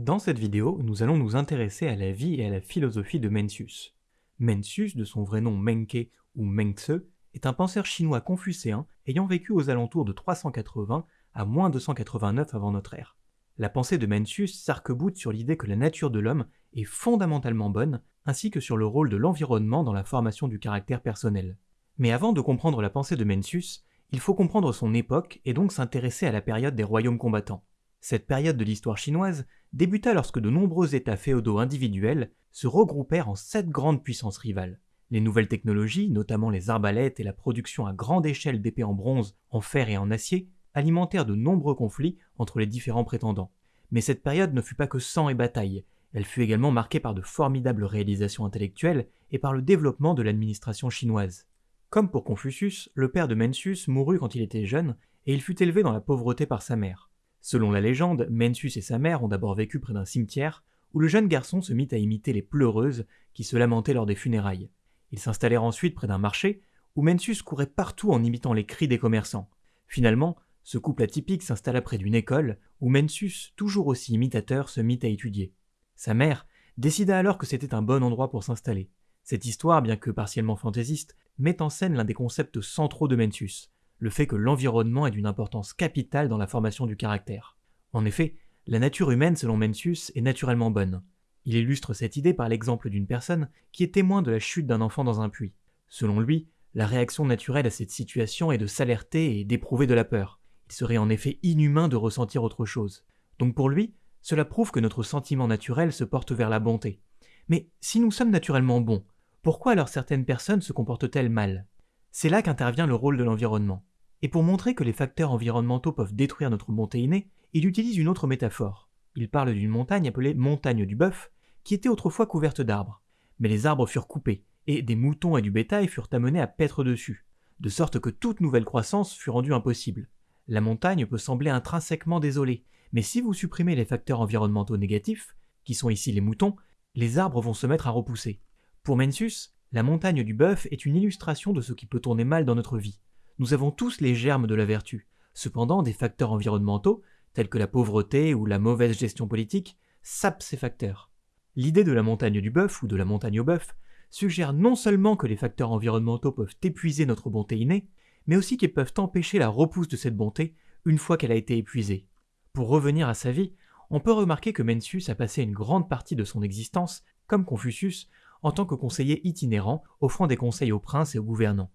Dans cette vidéo, nous allons nous intéresser à la vie et à la philosophie de Mencius. Mencius, de son vrai nom Menke ou Mengtse, est un penseur chinois confucéen ayant vécu aux alentours de 380 à moins 289 avant notre ère. La pensée de Mencius s'arc-boute sur l'idée que la nature de l'homme est fondamentalement bonne, ainsi que sur le rôle de l'environnement dans la formation du caractère personnel. Mais avant de comprendre la pensée de Mencius, il faut comprendre son époque et donc s'intéresser à la période des royaumes combattants. Cette période de l'histoire chinoise débuta lorsque de nombreux États féodaux individuels se regroupèrent en sept grandes puissances rivales. Les nouvelles technologies, notamment les arbalètes et la production à grande échelle d'épées en bronze, en fer et en acier, alimentèrent de nombreux conflits entre les différents prétendants. Mais cette période ne fut pas que sang et bataille, elle fut également marquée par de formidables réalisations intellectuelles et par le développement de l'administration chinoise. Comme pour Confucius, le père de Mencius mourut quand il était jeune et il fut élevé dans la pauvreté par sa mère. Selon la légende, Mencius et sa mère ont d'abord vécu près d'un cimetière, où le jeune garçon se mit à imiter les pleureuses qui se lamentaient lors des funérailles. Ils s'installèrent ensuite près d'un marché, où Mencius courait partout en imitant les cris des commerçants. Finalement, ce couple atypique s'installa près d'une école, où Mencius, toujours aussi imitateur, se mit à étudier. Sa mère décida alors que c'était un bon endroit pour s'installer. Cette histoire, bien que partiellement fantaisiste, met en scène l'un des concepts centraux de Mencius, le fait que l'environnement est d'une importance capitale dans la formation du caractère. En effet, la nature humaine, selon Mencius, est naturellement bonne. Il illustre cette idée par l'exemple d'une personne qui est témoin de la chute d'un enfant dans un puits. Selon lui, la réaction naturelle à cette situation est de s'alerter et d'éprouver de la peur. Il serait en effet inhumain de ressentir autre chose. Donc pour lui, cela prouve que notre sentiment naturel se porte vers la bonté. Mais si nous sommes naturellement bons, pourquoi alors certaines personnes se comportent-elles mal? C'est là qu'intervient le rôle de l'environnement. Et pour montrer que les facteurs environnementaux peuvent détruire notre bonté innée, il utilise une autre métaphore. Il parle d'une montagne appelée montagne du bœuf, qui était autrefois couverte d'arbres. Mais les arbres furent coupés, et des moutons et du bétail furent amenés à paître dessus, de sorte que toute nouvelle croissance fut rendue impossible. La montagne peut sembler intrinsèquement désolée, mais si vous supprimez les facteurs environnementaux négatifs, qui sont ici les moutons, les arbres vont se mettre à repousser. Pour Mencius, la montagne du bœuf est une illustration de ce qui peut tourner mal dans notre vie. Nous avons tous les germes de la vertu. Cependant, des facteurs environnementaux, tels que la pauvreté ou la mauvaise gestion politique, sapent ces facteurs. L'idée de la montagne du bœuf ou de la montagne au bœuf suggère non seulement que les facteurs environnementaux peuvent épuiser notre bonté innée, mais aussi qu'ils peuvent empêcher la repousse de cette bonté une fois qu'elle a été épuisée. Pour revenir à sa vie, on peut remarquer que Mencius a passé une grande partie de son existence, comme Confucius, en tant que conseiller itinérant, offrant des conseils aux princes et aux gouvernants.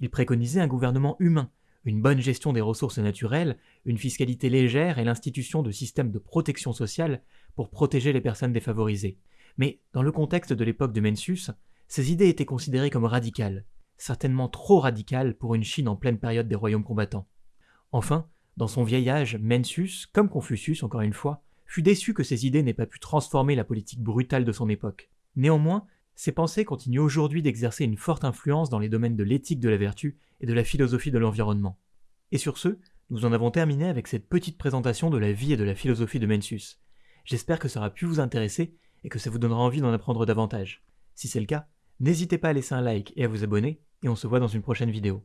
Il préconisait un gouvernement humain, une bonne gestion des ressources naturelles, une fiscalité légère et l'institution de systèmes de protection sociale pour protéger les personnes défavorisées. Mais dans le contexte de l'époque de Mencius, ces idées étaient considérées comme radicales, certainement trop radicales pour une Chine en pleine période des royaumes combattants. Enfin, dans son vieil âge, Mencius, comme Confucius encore une fois, fut déçu que ces idées n'aient pas pu transformer la politique brutale de son époque. Néanmoins, ces pensées continuent aujourd'hui d'exercer une forte influence dans les domaines de l'éthique de la vertu et de la philosophie de l'environnement. Et sur ce, nous en avons terminé avec cette petite présentation de la vie et de la philosophie de Mencius. J'espère que ça aura pu vous intéresser et que ça vous donnera envie d'en apprendre davantage. Si c'est le cas, n'hésitez pas à laisser un like et à vous abonner, et on se voit dans une prochaine vidéo.